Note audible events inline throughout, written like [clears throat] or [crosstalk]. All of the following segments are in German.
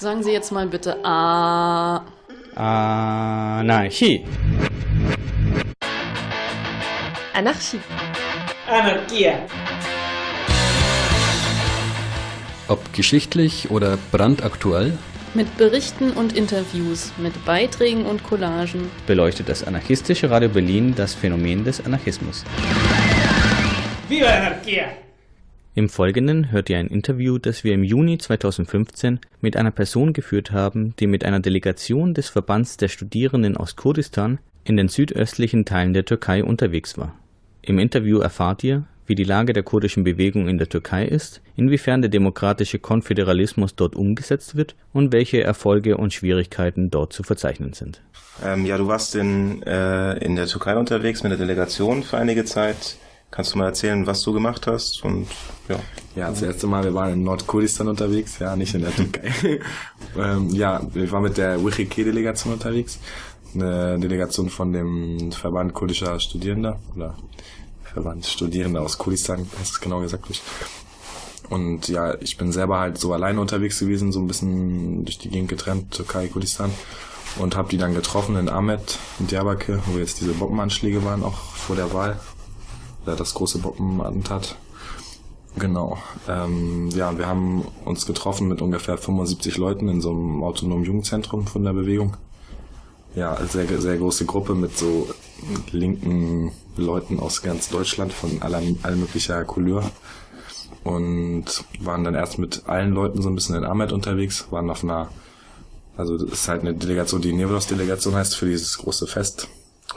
Sagen Sie jetzt mal bitte A. Anarchie. Anarchie. Anarchia. Ob geschichtlich oder brandaktuell, Mit Berichten und Interviews, mit Beiträgen und Collagen. beleuchtet das anarchistische Radio Berlin das Phänomen des Anarchismus. Viva la anarquía. Im Folgenden hört ihr ein Interview, das wir im Juni 2015 mit einer Person geführt haben, die mit einer Delegation des Verbands der Studierenden aus Kurdistan in den südöstlichen Teilen der Türkei unterwegs war. Im Interview erfahrt ihr, wie die Lage der kurdischen Bewegung in der Türkei ist, inwiefern der demokratische Konföderalismus dort umgesetzt wird und welche Erfolge und Schwierigkeiten dort zu verzeichnen sind. Ähm, ja, du warst in, äh, in der Türkei unterwegs mit der Delegation für einige Zeit. Kannst du mal erzählen, was du gemacht hast? Und ja, Ja, das erste Mal, wir waren in Nordkurdistan unterwegs, ja, nicht in der Türkei. [laughs] ähm, ja, ich war mit der WICHK-Delegation unterwegs. Eine Delegation von dem Verband kurdischer Studierender oder Verband Studierender aus Kurdistan, heißt es genau gesagt. ich. Und ja, ich bin selber halt so alleine unterwegs gewesen, so ein bisschen durch die Gegend getrennt, Türkei, Kurdistan. Und habe die dann getroffen in Ahmed, in Diyarbakir, wo jetzt diese Bombenanschläge waren, auch vor der Wahl. Oder das große Bombenattentat. Genau. Ähm, ja, wir haben uns getroffen mit ungefähr 75 Leuten in so einem autonomen Jugendzentrum von der Bewegung. Ja, sehr, sehr große Gruppe mit so linken Leuten aus ganz Deutschland von aller, all möglicher Couleur. Und waren dann erst mit allen Leuten so ein bisschen in Ahmed unterwegs, waren auf einer, also das ist halt eine Delegation, die Nevros-Delegation heißt für dieses große Fest,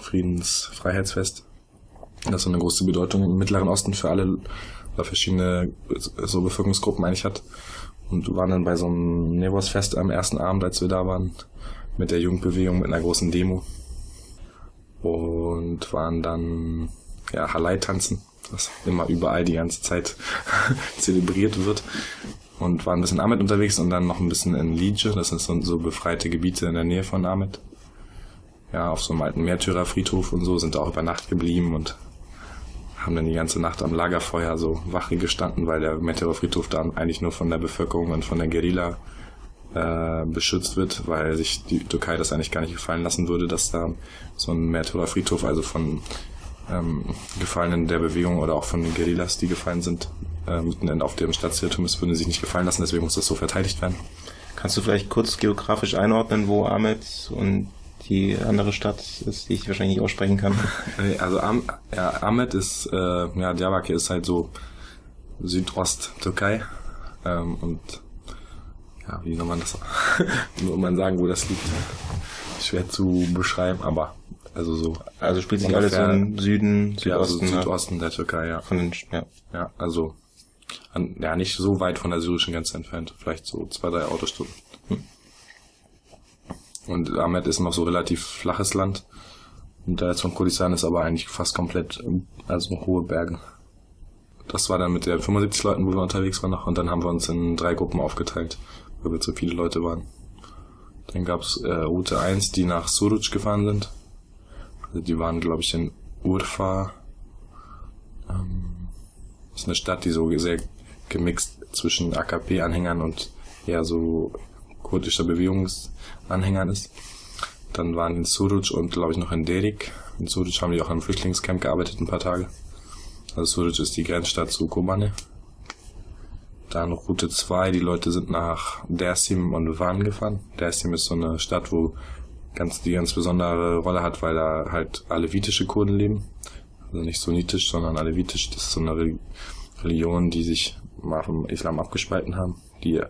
Friedens-Freiheitsfest. Das so eine große Bedeutung im Mittleren Osten für alle oder verschiedene so Bevölkerungsgruppen eigentlich hat. Und waren dann bei so einem Nevos-Fest am ersten Abend, als wir da waren, mit der Jugendbewegung, mit einer großen Demo. Und waren dann, ja, Halai tanzen, das immer überall die ganze Zeit [laughs] zelebriert wird. Und waren ein bisschen in Ahmed unterwegs und dann noch ein bisschen in Liege, das sind so, so befreite Gebiete in der Nähe von Ahmed. Ja, auf so einem alten Märtyrerfriedhof und so, sind da auch über Nacht geblieben und haben dann die ganze Nacht am Lagerfeuer so Wache gestanden, weil der Märtyrerfriedhof da eigentlich nur von der Bevölkerung und von der Guerilla äh, beschützt wird, weil sich die Türkei das eigentlich gar nicht gefallen lassen würde, dass da so ein Märtyrerfriedhof, also von ähm, Gefallenen der Bewegung oder auch von den Guerillas, die gefallen sind, äh, mitten auf dem Stadtzentrum ist, würde sich nicht gefallen lassen, deswegen muss das so verteidigt werden. kannst du vielleicht kurz geografisch einordnen, wo Ahmed und die andere Stadt ist, die ich wahrscheinlich nicht aussprechen kann? [laughs] Also Am ja, Ahmed ist, äh, ja, Diyarbakir ist halt so Südost-Türkei ähm, und ja, wie soll man das, [laughs] soll man sagen, wo das liegt? Schwer zu beschreiben, aber also so. Also spielt sich alles so im Süden, ja, also Südosten, ne? Südosten der Türkei, ja. von den, ja. Ja, also an, ja, nicht so weit von der syrischen Grenze entfernt, vielleicht so zwei, drei Autostunden. Und Ahmed ist noch so relativ flaches Land. Und da jetzt von Kurdistan ist aber eigentlich fast komplett, also hohe Berge. Das war dann mit der 75 Leuten, wo wir unterwegs waren noch, und dann haben wir uns in drei Gruppen aufgeteilt, weil wir zu viele Leute waren. Dann gab's äh, Route 1, die nach Suruc gefahren sind. Also die waren, glaube ich, in Urfa. Ähm, ist eine Stadt, die so sehr gemixt zwischen AKP-Anhängern und eher so kurdischer Bewegungsanhängern ist. Dann waren in Suruc und glaube ich noch in Derik. In Suruc haben die auch am Flüchtlingscamp gearbeitet ein paar Tage. Also Suruc ist die Grenzstadt zu Kobane. Dann Route 2, die Leute sind nach Dersim und Van gefahren. Dersim ist so eine Stadt, wo ganz, die ganz besondere Rolle hat, weil da halt alevitische Kurden leben. Also nicht sunnitisch, sondern alevitisch. Das ist so eine Re- Religion, die sich mal vom Islam abgespalten haben, die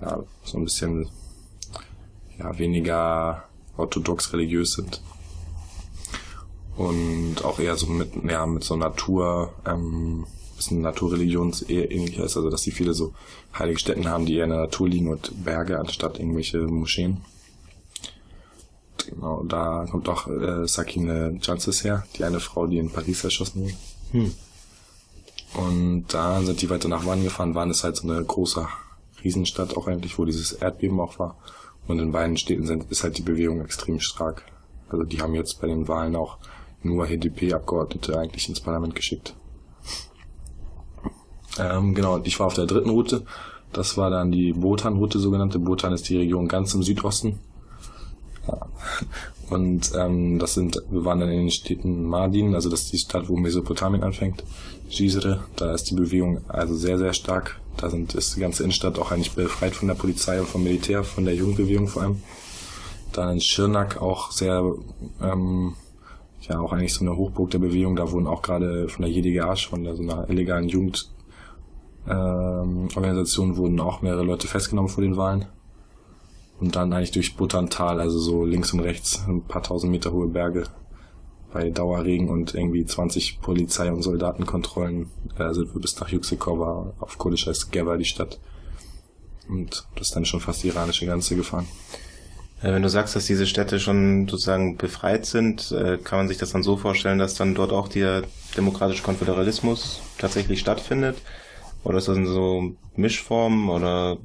ja, so ein bisschen ja, weniger orthodox religiös sind. Und auch eher so mit, ja, mit so Natur, ähm, bisschen Naturreligions eher ähnlich ist, also dass die viele so heilige Stätten haben, die eher in der Natur liegen und Berge anstatt irgendwelche Moscheen. Genau, da kommt auch äh, Sakine Jansis her, die eine Frau, die in Paris erschossen wurde. Hm. Und da sind die weiter nach Wann gefahren. Wann ist halt so eine große Riesenstadt auch eigentlich, wo dieses Erdbeben auch war. Und in beiden Städten sind, ist halt die Bewegung extrem stark. Also die haben jetzt bei den Wahlen auch nur HDP-Abgeordnete eigentlich ins Parlament geschickt. Ähm, genau, ich war auf der dritten Route. Das war dann die Botan-Route, sogenannte. Botan ist die Region ganz im Südosten. Und ähm, das sind, wir waren dann in den Städten Mardin, also das ist die Stadt, wo Mesopotamien anfängt, Gisre, da ist die Bewegung also sehr, sehr stark. Da sind, ist die ganze Innenstadt auch eigentlich befreit von der Polizei und vom Militär, von der Jugendbewegung vor allem. Dann in Schirnak auch sehr, ähm, ja, auch eigentlich so eine Hochburg der Bewegung. Da wurden auch gerade von der JDGH, von der, so einer illegalen Jugend, ähm, Organisation wurden auch mehrere Leute festgenommen vor den Wahlen. Und dann eigentlich durch Buttantal, also so links und rechts, ein paar tausend Meter hohe Berge bei Dauerregen und irgendwie 20 Polizei- und Soldatenkontrollen äh, sind wir bis nach Yuksekova auf Kurdisch heißt Geva die Stadt. Und das ist dann schon fast die iranische Grenze gefahren. Äh, Wenn du sagst, dass diese Städte schon sozusagen befreit sind, äh, kann man sich das dann so vorstellen, dass dann dort auch der demokratische Konföderalismus tatsächlich stattfindet? Oder ist das in so Mischformen? Oder,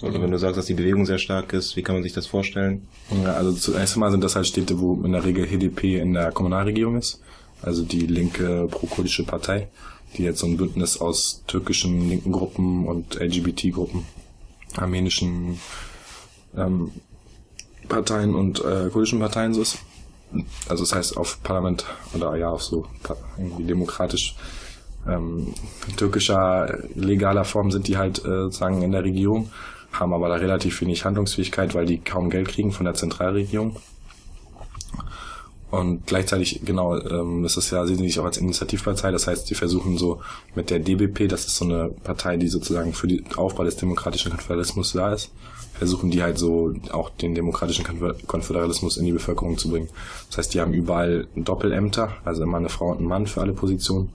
oder wenn du sagst, dass die Bewegung sehr stark ist, wie kann man sich das vorstellen? Ja, also zuerst einmal sind das halt Städte, wo in der Regel HDP in der Kommunalregierung ist, also die linke pro-kurdische Partei, die jetzt so ein Bündnis aus türkischen linken Gruppen und LGBT-Gruppen, armenischen ähm, Parteien und äh, kurdischen Parteien so ist. Also das heißt auf Parlament oder ja auf so irgendwie demokratisch ähm, türkischer legaler Form sind die halt äh, sozusagen in der Regierung, haben aber da relativ wenig Handlungsfähigkeit, weil die kaum Geld kriegen von der Zentralregierung. Und gleichzeitig, genau, ähm, das ist ja, sehen sie sich auch als Initiativpartei, das heißt, die versuchen so mit der DBP, das ist so eine Partei, die sozusagen für den Aufbau des demokratischen Konföderalismus da ist, versuchen die halt so auch den demokratischen Konfö- Konföderalismus in die Bevölkerung zu bringen. Das heißt, die haben überall Doppelämter, also immer eine Frau und ein Mann für alle Positionen,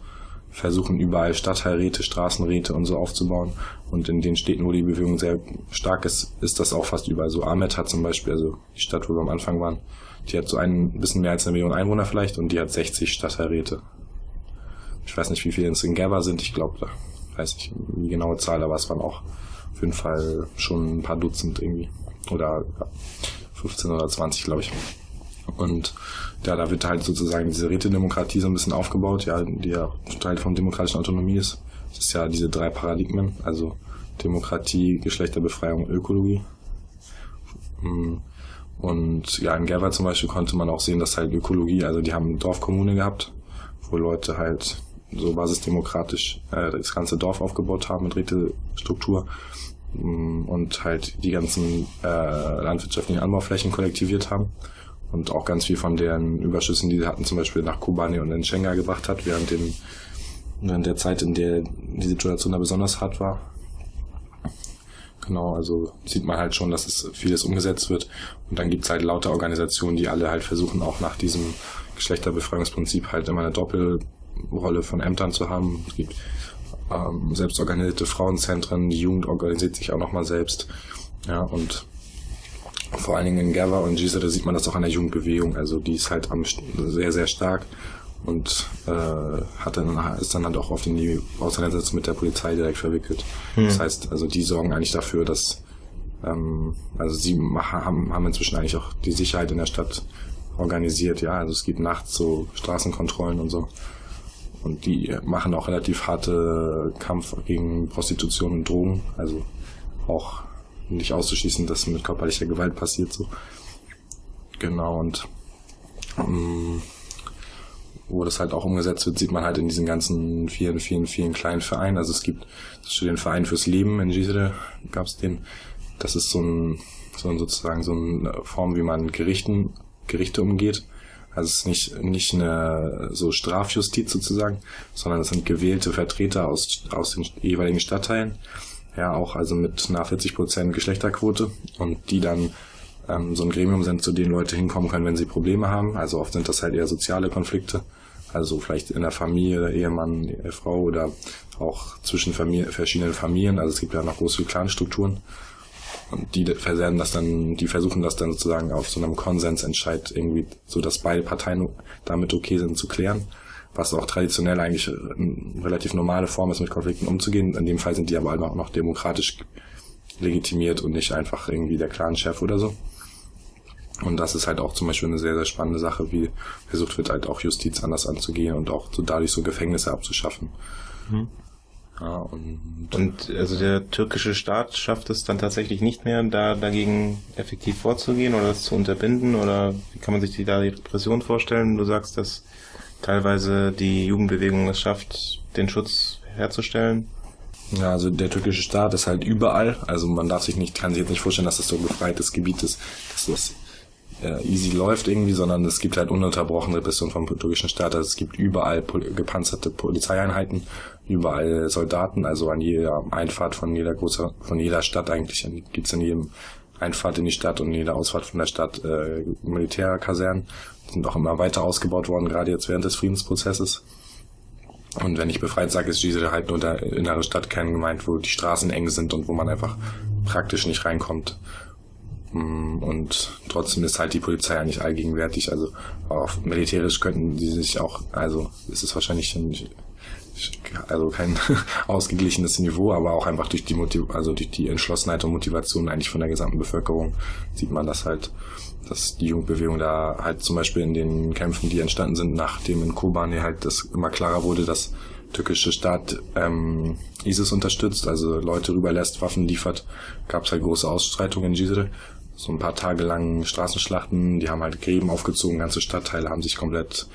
versuchen überall Stadtteilräte, Straßenräte und so aufzubauen. Und in den Städten, wo die Bewegung sehr stark ist, ist das auch fast überall so. Ahmed hat zum Beispiel, also die Stadt, wo wir am Anfang waren, die hat so ein bisschen mehr als eine Million Einwohner vielleicht und die hat 60 Stadtteilräte. Ich weiß nicht, wie viele es in Gaba sind, ich glaube, da weiß ich die genaue Zahl, aber es waren auch auf jeden Fall schon ein paar Dutzend irgendwie. Oder ja, 15 oder 20, glaube ich. Und ja, da wird halt sozusagen diese Rätedemokratie so ein bisschen aufgebaut, ja, die ja Teil von demokratischen Autonomie ist. Das ist ja diese drei Paradigmen, also Demokratie, Geschlechterbefreiung, Ökologie. Mm. Und ja, in Gerber zum Beispiel konnte man auch sehen, dass halt Ökologie, also die haben eine Dorfkommune gehabt, wo Leute halt so basisdemokratisch äh, das ganze Dorf aufgebaut haben mit Rätestruktur mm, und halt die ganzen äh, landwirtschaftlichen Anbauflächen kollektiviert haben und auch ganz viel von deren Überschüssen, die sie hatten, zum Beispiel nach Kobani und in Schengen gebracht hat, während, dem, während der Zeit, in der die Situation da besonders hart war. Genau, also sieht man halt schon, dass es vieles umgesetzt wird. Und dann gibt's halt lauter Organisationen, die alle halt versuchen, auch nach diesem Geschlechterbefreiungsprinzip halt immer eine Doppelrolle von Ämtern zu haben. Es gibt ähm, selbstorganisierte Frauenzentren, die Jugend organisiert sich auch nochmal selbst. Ja, und vor allen Dingen in Gava und Gisere sieht man das auch an der Jugendbewegung. Also die ist halt am, sehr, sehr stark und äh, hat dann, ist dann halt auch oft in die Auseinandersetzung mit der Polizei direkt verwickelt. Das heißt, also die sorgen eigentlich dafür, dass ähm, also sie haben, haben inzwischen eigentlich auch die Sicherheit in der Stadt organisiert, ja. Also es gibt nachts so Straßenkontrollen und so. Und die machen auch relativ harte Kampf gegen Prostitution und Drogen. Also auch nicht auszuschließen, dass mit körperlicher Gewalt passiert so. Genau, und ähm, wo das halt auch umgesetzt wird, sieht man halt in diesen ganzen vielen, vielen, vielen kleinen Vereinen. Also es gibt den Verein fürs Leben in Gisele, gab es den. Das ist so ein, so ein sozusagen so eine Form, wie man Gerichten, Gerichte umgeht. Also es ist nicht, nicht eine so Strafjustiz sozusagen, sondern es sind gewählte Vertreter aus, aus den jeweiligen Stadtteilen. Ja, auch also mit einer 40% Geschlechterquote und die dann ähm, so ein Gremium sind, zu denen Leute hinkommen können, wenn sie Probleme haben. Also oft sind das halt eher soziale Konflikte. Also vielleicht in der Familie, Ehemann, Ehefrau oder auch zwischen Familie, verschiedenen Familien. Also es gibt ja noch große Clanstrukturen. Und die versernen das dann, die versuchen das dann sozusagen auf so einem Konsensentscheid irgendwie, so dass beide Parteien damit okay sind zu klären. Was auch traditionell eigentlich eine relativ normale Form ist, mit Konflikten umzugehen. In dem Fall sind die aber auch noch demokratisch legitimiert und nicht einfach irgendwie der Clan-Chef oder so. Und das ist halt auch zum Beispiel eine sehr, sehr spannende Sache, wie versucht wird halt auch Justiz anders anzugehen und auch so dadurch so Gefängnisse abzuschaffen. Ja, und, Und also der türkische Staat schafft es dann tatsächlich nicht mehr, da dagegen effektiv vorzugehen oder das zu unterbinden? Oder wie kann man sich die, da die Repression vorstellen? Du sagst, dass teilweise die Jugendbewegung es schafft, den Schutz herzustellen. Ja, also der türkische Staat ist halt überall. Also man darf sich nicht, kann sich jetzt nicht vorstellen, dass das so ein befreites Gebiet ist, dass das äh, easy läuft irgendwie, sondern es gibt halt ununterbrochen Repression vom türkischen Staat. Also es gibt überall pol gepanzerte Polizeieinheiten, überall Soldaten, also an jeder Einfahrt von jeder großer, von jeder Stadt eigentlich gibt's in jedem Einfahrt in die Stadt und jede Ausfahrt von der Stadt äh, Militärkasernen. Sind auch immer weiter ausgebaut worden, gerade jetzt während des Friedensprozesses. Und wenn ich befreit sage, ist diese halt nur der innere Stadtkern gemeint, wo die Straßen eng sind und wo man einfach praktisch nicht reinkommt. Mm, und trotzdem ist halt die Polizei eigentlich allgegenwärtig. Also auch militärisch könnten die sich auch, also es ist wahrscheinlich nicht, also kein [laughs] ausgeglichenes Niveau, aber auch einfach durch die Motiv also durch die Entschlossenheit und Motivation eigentlich von der gesamten Bevölkerung sieht man das halt, dass die Jugendbewegung da halt zum Beispiel in den Kämpfen, die entstanden sind, nachdem in Kobane halt das immer klarer wurde, dass türkische Staat ähm, ISIS unterstützt, also Leute rüberlässt, Waffen liefert, gab es halt große Ausstreitungen in Gizre so ein paar Tage lang Straßenschlachten, die haben halt Gräben aufgezogen, ganze Stadtteile haben sich komplett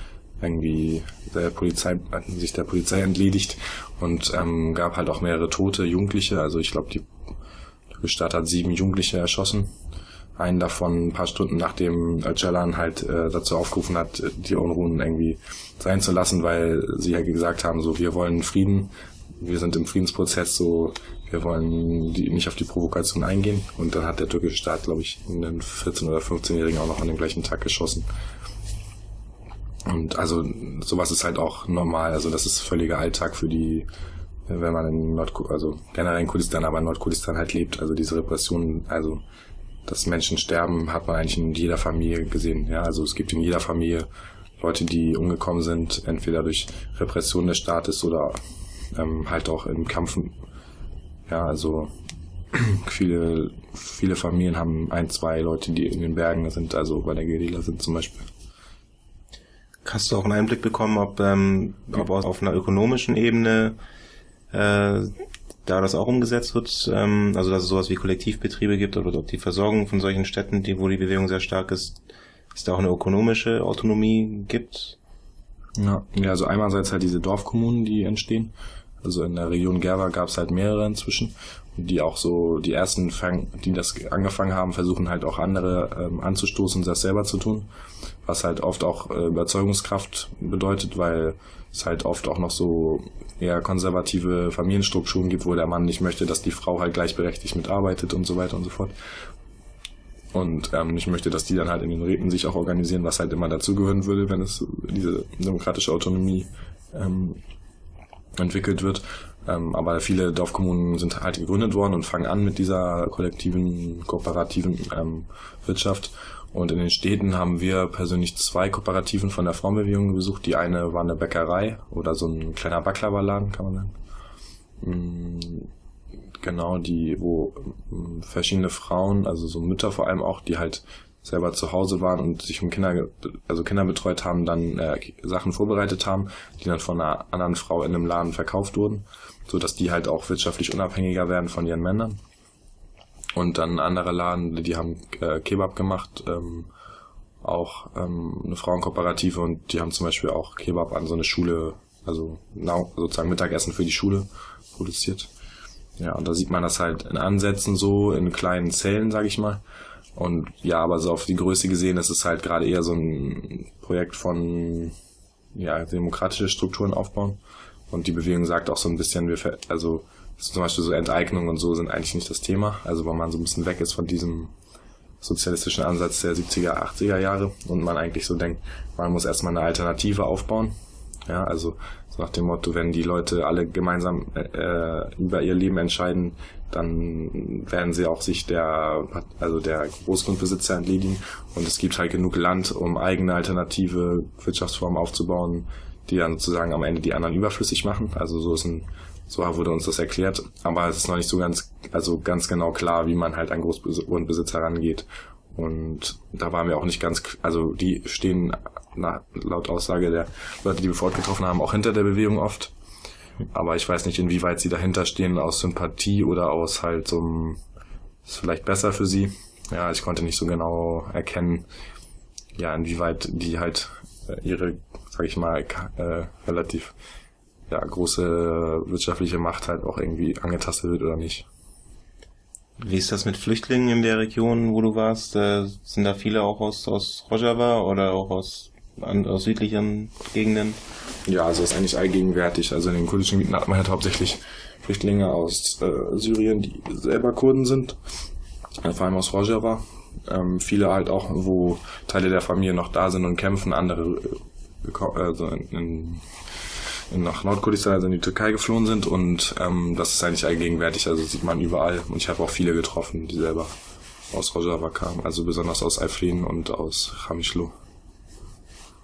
irgendwie der Polizei, sich der Polizei entledigt und ähm, gab halt auch mehrere tote Jugendliche. Also ich glaube, die Stadt hat sieben Jugendliche erschossen. Einen davon ein paar Stunden nachdem Öcalan halt äh, dazu aufgerufen hat, die Unruhen irgendwie sein zu lassen, weil sie ja halt gesagt haben, so wir wollen Frieden, wir sind im Friedensprozess, so wir wollen die, nicht auf die Provokation eingehen. Und dann hat der türkische Staat, glaube ich, einen 14- oder 15-Jährigen auch noch an dem gleichen Tag geschossen. Und also sowas ist halt auch normal. Also das ist völliger Alltag für die, wenn man in Nordkurdistan, also generell in Kurdistan, aber in Nordkurdistan halt lebt. Also diese Repression, also dass Menschen sterben, hat man eigentlich in jeder Familie gesehen. Ja, also es gibt in jeder Familie Leute, die umgekommen sind, entweder durch Repression des Staates oder ähm, halt auch im Kampf ja, also [clears throat] viele, viele Familien haben ein, zwei Leute, die in den Bergen sind, also bei der Guerilla sind zum Beispiel. Hast du auch einen Einblick bekommen, ob, ähm, ob auf einer ökonomischen Ebene äh, da das auch umgesetzt wird, ähm, also dass es sowas wie Kollektivbetriebe gibt oder ob die Versorgung von solchen Städten, die, wo die Bewegung sehr stark ist, es da auch eine ökonomische Autonomie gibt? Ja, ja also einerseits halt diese Dorfkommunen, die entstehen. Also in der Region Gerwa gab es halt mehrere inzwischen, die auch so die ersten, fang, die das angefangen haben, versuchen halt auch andere ähm, anzustoßen, das selber zu tun, was halt oft auch äh, Überzeugungskraft bedeutet, weil es halt oft auch noch so eher konservative Familienstrukturen gibt, wo der Mann nicht möchte, dass die Frau halt gleichberechtigt mitarbeitet und so weiter und so fort. Und ähm, ich möchte, dass die dann halt in den Räten sich auch organisieren, was halt immer dazugehören würde, wenn es diese demokratische Autonomie ähm, entwickelt wird. Ähm, aber viele Dorfkommunen sind halt gegründet worden und fangen an mit dieser kollektiven, kooperativen ähm, Wirtschaft. Und in den Städten haben wir persönlich zwei Kooperativen von der Frauenbewegung besucht. Die eine war eine Bäckerei oder so ein kleiner Baklava-Laden, kann man sagen. Mm, genau, die, wo mm, verschiedene Frauen, also so Mütter vor allem auch, die halt selber zu Hause waren und sich um Kinder, also Kinder betreut haben, dann äh, Sachen vorbereitet haben, die dann von einer anderen Frau in einem Laden verkauft wurden, so dass die halt auch wirtschaftlich unabhängiger werden von ihren Männern. Und dann andere Laden, die haben äh, Kebab gemacht, ähm, auch ähm, eine Frauenkooperative und die haben zum Beispiel auch Kebab an so eine Schule, also sozusagen Mittagessen für die Schule produziert. Ja, und da sieht man das halt in Ansätzen so, in kleinen Zellen, sag ich mal. Und ja, aber so auf die Größe gesehen ist es halt gerade eher so ein Projekt von ja, demokratische Strukturen aufbauen. Und die Bewegung sagt auch so ein bisschen, wir, also zum Beispiel so Enteignung und so sind eigentlich nicht das Thema. Also weil man so ein bisschen weg ist von diesem sozialistischen Ansatz der 70er, 80er Jahre und man eigentlich so denkt, man muss erstmal eine Alternative aufbauen. Ja, also so nach dem Motto, wenn die Leute alle gemeinsam äh, über ihr Leben entscheiden, dann werden sie auch sich der, also der Großgrundbesitzer entledigen. Und es gibt halt genug Land, um eigene alternative Wirtschaftsformen aufzubauen, die dann sozusagen am Ende die anderen überflüssig machen. Also so ist ein, so wurde uns das erklärt. Aber es ist noch nicht so ganz, also ganz genau klar, wie man halt an Großgrundbesitzer rangeht. Und da waren wir auch nicht ganz, also die stehen na, laut Aussage der Leute, die wir fortgetroffen haben, auch hinter der Bewegung oft. Aber ich weiß nicht, inwieweit sie dahinter stehen aus Sympathie oder aus halt so einem, ist vielleicht besser für sie. Ja, ich konnte nicht so genau erkennen, ja, inwieweit die halt äh, ihre, sag ich mal, äh, relativ ja, große wirtschaftliche Macht halt auch irgendwie angetastet wird oder nicht. Wie ist das mit Flüchtlingen in der Region, wo du warst? Äh, sind da viele auch aus, aus Rojava oder auch aus, aus südlichen Gegenden? Ja, also ist eigentlich allgegenwärtig. Also in den kurdischen Gebieten hat man halt hauptsächlich Flüchtlinge aus äh, Syrien, die selber Kurden sind, äh, vor allem aus Rojava. Ähm, viele halt auch, wo Teile der Familie noch da sind und kämpfen, andere äh, also in, in nach Nordkurdistan, also in die Türkei geflohen sind und ähm, das ist eigentlich allgegenwärtig, also sieht man überall und ich habe auch viele getroffen, die selber aus Rojava kamen, also besonders aus Alfrin und aus Chamishlo.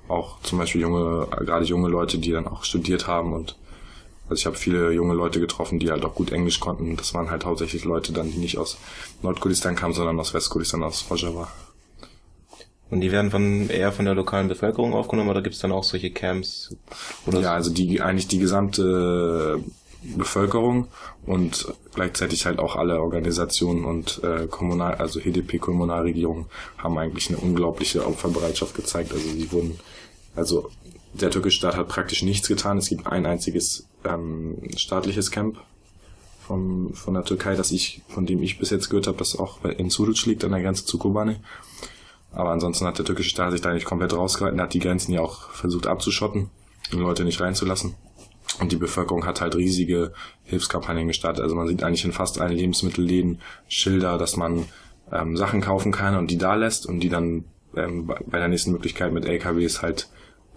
Auch zum Beispiel junge, gerade junge Leute, die dann auch studiert haben und also ich habe viele junge Leute getroffen, die halt auch gut Englisch konnten. Das waren halt hauptsächlich Leute dann, die nicht aus Nordkurdistan kamen, sondern aus Westkurdistan, aus Rojava. Und die werden von eher von der lokalen Bevölkerung aufgenommen oder gibt es dann auch solche Camps? Oder ja, also die eigentlich die gesamte Bevölkerung und gleichzeitig halt auch alle Organisationen und äh, Kommunal, also HDP-Kommunalregierungen haben eigentlich eine unglaubliche Opferbereitschaft gezeigt. Also die wurden, also der türkische Staat hat praktisch nichts getan. Es gibt ein einziges ähm, staatliches Camp vom, von der Türkei, das ich, von dem ich bis jetzt gehört habe, das auch in Suruc liegt, an der Grenze zu Kobane. Aber ansonsten hat der türkische Staat sich da nicht komplett rausgehalten, hat die Grenzen ja auch versucht abzuschotten, die Leute nicht reinzulassen. Und die Bevölkerung hat halt riesige Hilfskampagnen gestartet. Also man sieht eigentlich in fast allen Lebensmittelläden Schilder, dass man ähm, Sachen kaufen kann und die da lässt und die dann ähm, bei der nächsten Möglichkeit mit LKWs halt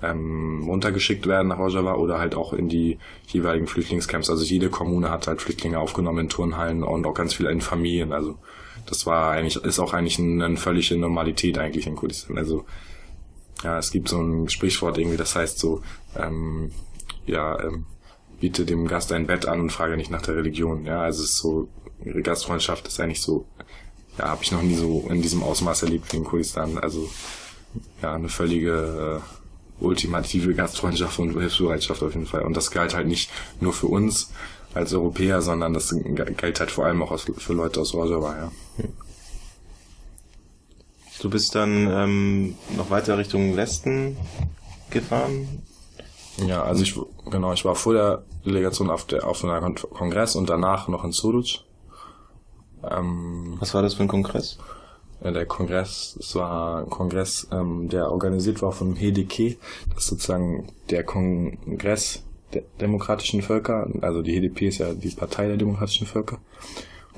ähm, runtergeschickt werden nach Rojava oder halt auch in die jeweiligen Flüchtlingscamps. Also jede Kommune hat halt Flüchtlinge aufgenommen in Turnhallen und auch ganz viele in Familien. Also das war eigentlich, ist auch eigentlich eine, völlige Normalität eigentlich in Kurdistan. Also ja, es gibt so ein Sprichwort irgendwie, das heißt so, ähm, ja, ähm, biete dem Gast ein Bett an und frage nicht nach der Religion. Ja, also es ist so, Gastfreundschaft ist eigentlich so, ja, habe ich noch nie so in diesem Ausmaß erlebt in Kurdistan. Also ja, eine völlige äh, ultimative Gastfreundschaft und Hilfsbereitschaft auf jeden Fall. Und das galt halt nicht nur für uns, als Europäer, sondern das gilt halt vor allem auch für Leute aus Rojava, ja. Du bist dann ähm, noch weiter Richtung Westen gefahren? Ja, also ich genau, ich war vor der Delegation auf der auf einem Kongress und danach noch in Suruc. Ähm, Was war das für ein Kongress? Der Kongress, es war ein Kongress, ähm, der organisiert war von HDK. Das ist sozusagen der Kongress der demokratischen Völker. Also die HDP ist ja die Partei der demokratischen Völker.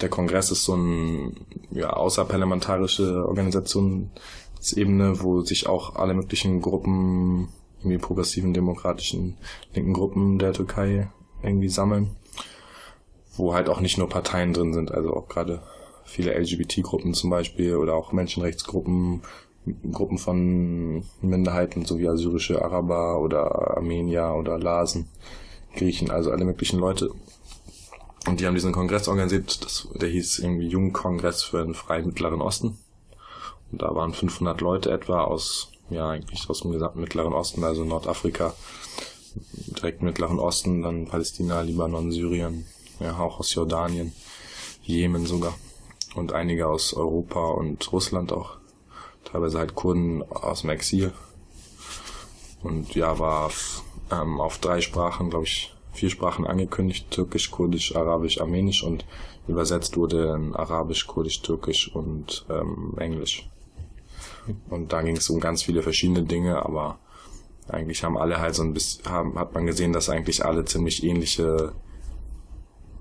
Der Kongress ist so ein ja, außerparlamentarische Organisationsebene, wo sich auch alle möglichen Gruppen, irgendwie progressiven, demokratischen, linken Gruppen der Türkei irgendwie sammeln. Wo halt auch nicht nur Parteien drin sind, also auch gerade viele LGBT-Gruppen zum Beispiel oder auch Menschenrechtsgruppen, Gruppen von Minderheiten, so wie assyrische Araber oder Armenier oder Lasen, Griechen, also alle möglichen Leute. Und die haben diesen Kongress organisiert, das, der hieß irgendwie Jungkongress für den freien Mittleren Osten. Und da waren 500 Leute etwa aus, ja eigentlich aus dem gesamten Mittleren Osten, also Nordafrika, direkt Mittleren Osten, dann Palästina, Libanon, Syrien, ja auch aus Jordanien, Jemen sogar und einige aus Europa und Russland auch teilweise halt Kurden aus dem Exil. Und ja, war ähm, auf drei Sprachen, glaube ich, vier Sprachen angekündigt, Türkisch, Kurdisch, Arabisch, Armenisch und übersetzt wurde in Arabisch, Kurdisch, Türkisch und ähm, Englisch. Und da ging es um ganz viele verschiedene Dinge, aber eigentlich haben alle halt so ein bisschen, haben, hat man gesehen, dass eigentlich alle ziemlich ähnliche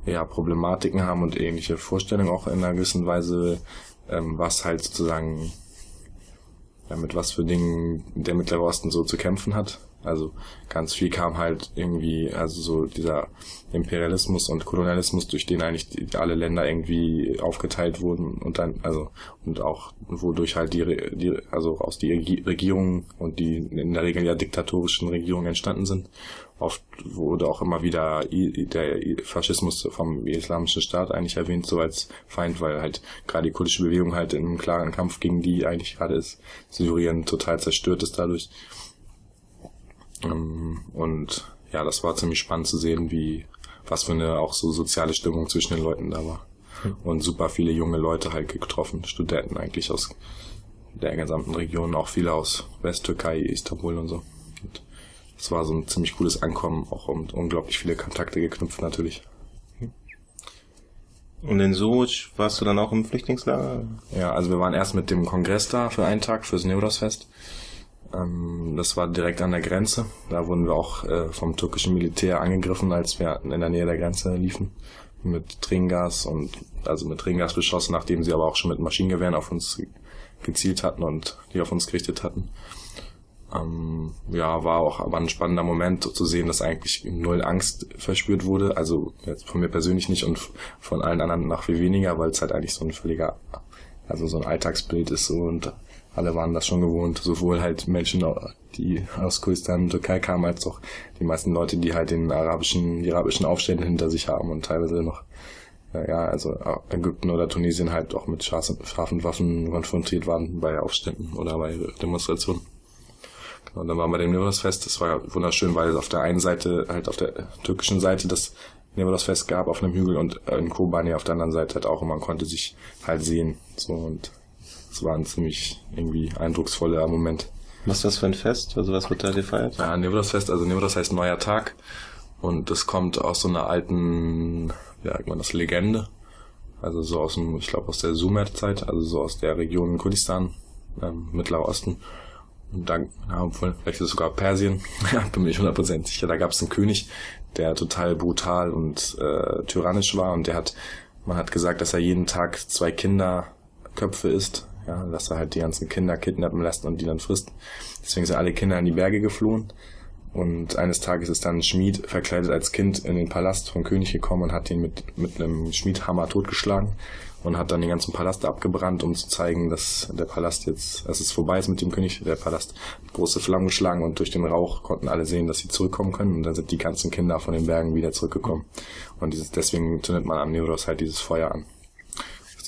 ja, Problematiken haben und ähnliche Vorstellungen auch in einer gewissen Weise, ähm, was halt sozusagen ja, mit was für Dingen der Mittlere Osten so zu kämpfen hat. Also ganz viel kam halt irgendwie, also so dieser Imperialismus und Kolonialismus, durch den eigentlich die, alle Länder irgendwie aufgeteilt wurden und dann, also und auch wodurch halt die, die also aus die Regierungen und die in der Regel ja diktatorischen Regierungen entstanden sind Oft wurde auch immer wieder der Faschismus vom Islamischen Staat eigentlich erwähnt, so als Feind, weil halt gerade die kurdische Bewegung halt in einem klaren Kampf gegen die eigentlich gerade ist. Syrien total zerstört ist dadurch. Ähm, und ja, das war ziemlich spannend zu sehen, wie was für eine auch so soziale Stimmung zwischen den Leuten da war. Und super viele junge Leute halt getroffen, Studenten eigentlich aus der gesamten Region, auch viele aus Westtürkei, Istanbul und so. Und es war so ein ziemlich cooles Ankommen, auch und unglaublich viele Kontakte geknüpft natürlich. Und in Suruc warst du dann auch im Flüchtlingslager? Ja, also wir waren erst mit dem Kongress da für einen Tag, fürs Neuros-Fest. Ähm, das war direkt an der Grenze. Da wurden wir auch äh, vom türkischen Militär angegriffen, als wir in der Nähe der Grenze liefen. Mit Tränengas und also mit Tränengas beschossen, nachdem sie aber auch schon mit Maschinengewehren auf uns gezielt hatten und die auf uns gerichtet hatten. Ähm, ja, war auch aber ein spannender Moment zu sehen, dass eigentlich null Angst verspürt wurde. Also jetzt von mir persönlich nicht und von allen anderen nach viel weniger, weil es halt eigentlich so ein völliger, also so ein Alltagsbild ist so und alle waren das schon gewohnt, sowohl halt Menschen, die aus Kurdistan und Türkei kamen, als auch die meisten Leute, die halt den arabischen, die arabischen Aufstände hinter sich haben und teilweise noch ja, also Ägypten oder Tunesien halt auch mit scharfen Waffen konfrontiert waren bei Aufständen oder bei Demonstrationen. Und dann waren wir dem Nevrosfest. Das war wunderschön, weil auf der einen Seite, halt auf der türkischen Seite das Nevrosfest gab auf einem Hügel und in Kobani auf der anderen Seite halt auch und man konnte sich halt sehen. So und es war ein ziemlich irgendwie eindrucksvoller Moment. Was ist das für ein Fest? Also was wird da gefeiert? Ja, Nevros-Fest, also Nevros heißt neuer Tag und das kommt aus so einer alten, ja, irgendwann das Legende. Also so aus dem, ich glaube aus der Sumer-Zeit, also so aus der Region Kurdistan, ähm, Mittlerer Osten. Und da, ja, vielleicht ist es sogar Persien, [laughs] bin mir nicht 100% sicher, da gab es einen König, der total brutal und äh, tyrannisch war und der hat, man hat gesagt, dass er jeden Tag zwei Kinderköpfe isst, ja, dass er halt die ganzen Kinder kidnappen lässt und die dann frisst. Deswegen sind alle Kinder in die Berge geflohen. Und eines Tages ist dann ein Schmied verkleidet als Kind in den Palast vom König gekommen und hat ihn mit, mit einem Schmiedhammer totgeschlagen und hat dann den ganzen Palast abgebrannt, um zu zeigen, dass der Palast jetzt, dass es vorbei ist mit dem König. Der Palast hat große Flammen geschlagen und durch den Rauch konnten alle sehen, dass sie zurückkommen können und dann sind die ganzen Kinder von den Bergen wieder zurückgekommen. Und dieses, deswegen zündet man am Neuros halt dieses Feuer an.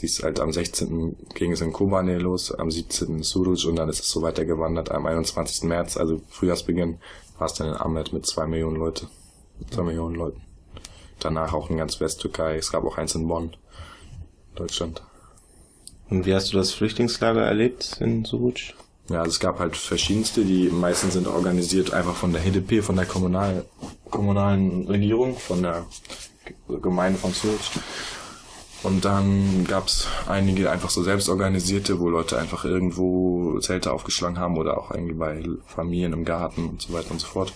Siehst halt am 16. ging es in Kobane los, am 17. in Suruc und dann ist es so weitergewandert. Am 21. März, also Frühjahrsbeginn, war es dann in Ahmed mit zwei Millionen Leute. Zwei Millionen Leuten. Danach auch in ganz Westtürkei. Es gab auch eins in Bonn. Deutschland. Und wie hast du das Flüchtlingslager erlebt in Suruc? Ja, also es gab halt verschiedenste, die meisten sind organisiert einfach von der HDP, von der kommunal, kommunalen Regierung, von der Gemeinde von Suruc. Und dann gab's einige einfach so selbstorganisierte, wo Leute einfach irgendwo Zelte aufgeschlagen haben oder auch irgendwie bei Familien im Garten und so weiter und so fort.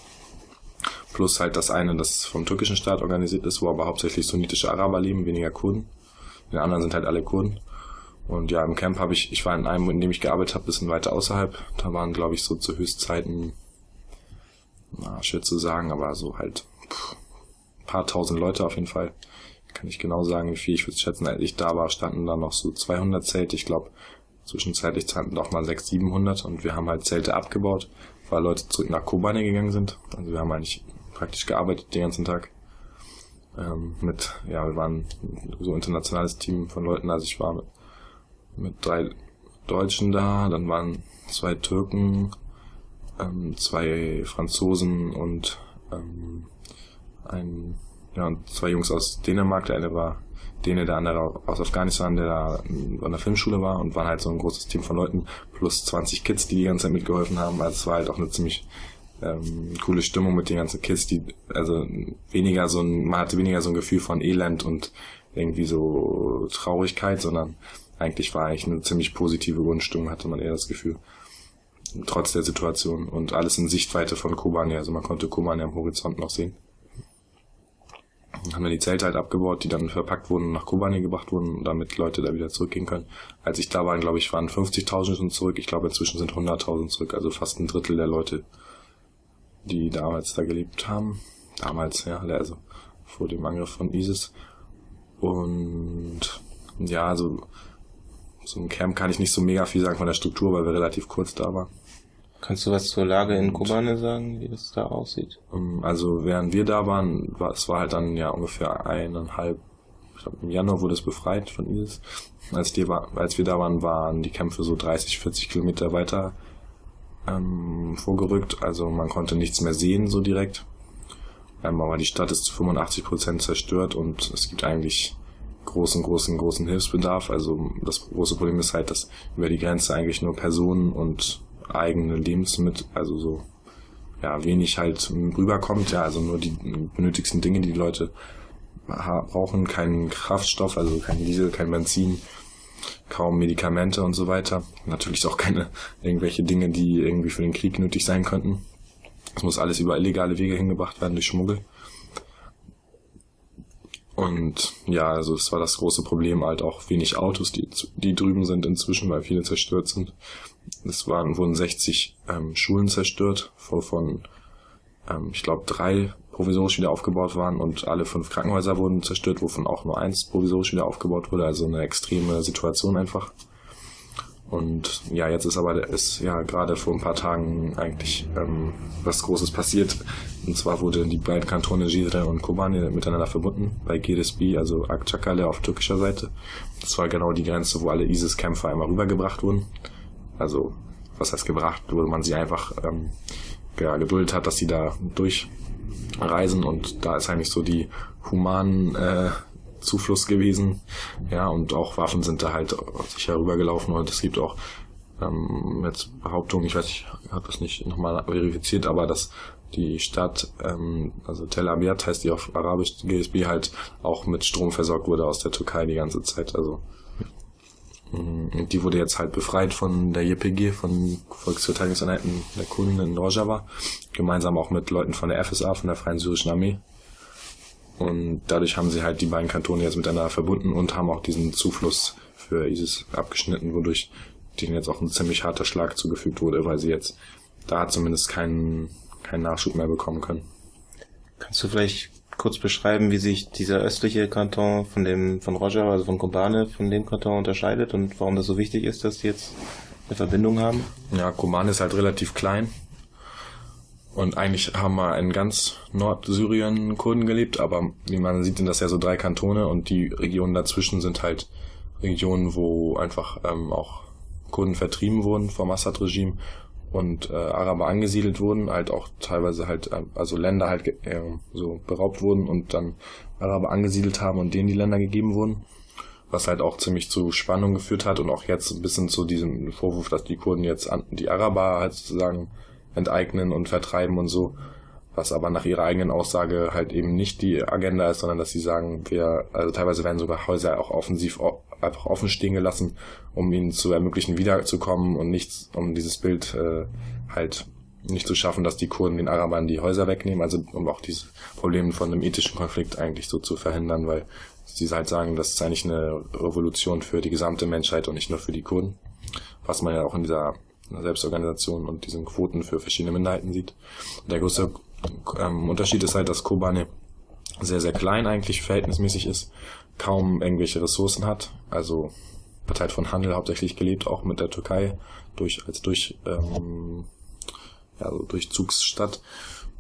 Plus halt das eine, das vom türkischen Staat organisiert ist, wo aber hauptsächlich sunnitische Araber leben, weniger Kurden. Die anderen sind halt alle Kurden. Und ja, im Camp habe ich, ich war in einem, in dem ich gearbeitet habe, bisschen weiter außerhalb. Da waren, glaube ich, so zu Höchstzeiten, na, schwer zu sagen, aber so halt pff, paar tausend Leute auf jeden Fall. Kann ich genau sagen, wie viel ich würde schätzen. Als ich da war, standen da noch so 200 Zelte. Ich glaube, zwischenzeitlich standen noch mal 600, 700 und wir haben halt Zelte abgebaut, weil Leute zurück nach Kobane gegangen sind. Also wir haben eigentlich praktisch gearbeitet den ganzen Tag ähm, mit, ja, wir waren so ein internationales Team von Leuten, also ich war mit, mit drei Deutschen da, dann waren zwei Türken, ähm, zwei Franzosen und ähm, ein, und zwei Jungs aus Dänemark, der eine war Däne, der andere aus Afghanistan, der da an der Filmschule war und waren halt so ein großes Team von Leuten, plus 20 Kids, die die ganze Zeit mitgeholfen haben. Also es war halt auch eine ziemlich ähm, coole Stimmung mit den ganzen Kids, die, also weniger so ein, man hatte weniger so ein Gefühl von Elend und irgendwie so Traurigkeit, sondern eigentlich war eigentlich eine ziemlich positive Grundstimmung, hatte man eher das Gefühl. Trotz der Situation und alles in Sichtweite von Kobani, also man konnte Kobani am Horizont noch sehen. Haben wir die Zelte halt abgebaut, die dann verpackt wurden und nach Kobani gebracht wurden, damit Leute da wieder zurückgehen können. Als ich da war, glaube ich, waren 50.000 schon zurück. Ich glaube, inzwischen sind 100.000 zurück, also fast ein Drittel der Leute, die damals da gelebt haben. Damals, ja, also vor dem Angriff von ISIS. Und ja, also so im Camp kann ich nicht so mega viel sagen von der Struktur, weil wir relativ kurz da waren. Kannst du was zur Lage in Kobane sagen, wie das da aussieht? Ähm, also während wir da waren, war, es war halt dann ja ungefähr eineinhalb, ich glaube im Januar wurde es befreit von ISIS. Als, die als wir da waren, waren die Kämpfe so 30, 40 Kilometer weiter ähm, vorgerückt, also man konnte nichts mehr sehen so direkt. Ähm, aber die Stadt ist zu 85 Prozent zerstört und es gibt eigentlich großen, großen, großen Hilfsbedarf. Also das große Problem ist halt, dass über die Grenze eigentlich nur Personen und eigene Lebensmittel, also so ja wenig halt rüberkommt. Ja, also nur die benötigsten Dinge, die die Leute brauchen, keinen Kraftstoff, also kein Diesel, kein Benzin, kaum Medikamente und so weiter. Natürlich auch keine irgendwelche Dinge, die irgendwie für den Krieg nötig sein könnten. Es muss alles über illegale Wege hingebracht werden durch Schmuggel. Und ja, also es war das große Problem, halt auch wenig Autos, die, die drüben sind inzwischen, weil viele zerstört sind. Es waren, wurden 60 ähm, Schulen zerstört, wovon ähm, ich glaube drei provisorisch wieder aufgebaut waren und alle fünf Krankenhäuser wurden zerstört, wovon auch nur eins provisorisch wieder aufgebaut wurde. Also eine extreme Situation einfach. Und ja, jetzt ist aber ist ja gerade vor ein paar Tagen eigentlich ähm, was Großes passiert. Und zwar wurde die beiden Kantone Gizre und Kobani miteinander verbunden bei GDSB, also Akçakale auf türkischer Seite. Das war genau die Grenze, wo alle ISIS-Kämpfer einmal rübergebracht wurden. Also was heißt gebracht, wo man sie einfach ähm, ja, geduldet hat, dass sie da durchreisen und da ist eigentlich so die humanen äh, Zufluss gewesen. Ja, und auch Waffen sind da halt sicher rübergelaufen und es gibt auch ähm, jetzt Behauptungen, ich weiß, ich habe das nicht nochmal verifiziert, aber dass die Stadt, ähm, also Tel Abyad heißt die auf Arabisch, GSB halt auch mit Strom versorgt wurde aus der Türkei die ganze Zeit. Also und die wurde jetzt halt befreit von der JPG, von Volksverteidigungseinheiten der Kurden in Rojava, gemeinsam auch mit Leuten von der FSA, von der Freien Syrischen Armee. Und dadurch haben sie halt die beiden Kantone jetzt miteinander verbunden und haben auch diesen Zufluss für ISIS abgeschnitten, wodurch denen jetzt auch ein ziemlich harter Schlag zugefügt wurde, weil sie jetzt da zumindest keinen, keinen Nachschub mehr bekommen können. Kannst du vielleicht kurz beschreiben, wie sich dieser östliche Kanton von dem von Roger, also von Kobane, von dem Kanton unterscheidet und warum das so wichtig ist, dass die jetzt eine Verbindung haben? Ja, Kobane ist halt relativ klein und eigentlich haben wir in ganz Nordsyrien Kurden gelebt, aber wie man sieht, sind das ja so drei Kantone und die Regionen dazwischen sind halt Regionen, wo einfach ähm, auch Kurden vertrieben wurden vom Assad-Regime und äh, Araber angesiedelt wurden, halt auch teilweise halt, äh, also Länder halt äh, so beraubt wurden und dann Araber angesiedelt haben und denen die Länder gegeben wurden. Was halt auch ziemlich zu Spannung geführt hat und auch jetzt ein bisschen zu diesem Vorwurf, dass die Kurden jetzt an, die Araber halt sozusagen enteignen und vertreiben und so. Was aber nach ihrer eigenen Aussage halt eben nicht die Agenda ist, sondern dass sie sagen, wir, also teilweise werden sogar Häuser auch offensiv einfach offen stehen gelassen, um ihnen zu ermöglichen, wiederzukommen und nichts, um dieses Bild äh, halt nicht zu schaffen, dass die Kurden den Arabern die Häuser wegnehmen, also um auch diese Probleme von einem ethischen Konflikt eigentlich so zu verhindern, weil sie halt sagen, das ist eigentlich eine Revolution für die gesamte Menschheit und nicht nur für die Kurden. Was man ja auch in dieser Selbstorganisation und diesen Quoten für verschiedene Minderheiten sieht. Der größte ähm, Unterschied ist halt, dass Kobane sehr, sehr klein eigentlich verhältnismäßig ist, kaum irgendwelche Ressourcen hat, also wird halt von Handel hauptsächlich gelebt, auch mit der Türkei, durch, als durch, ähm, ja, so Durchzugsstadt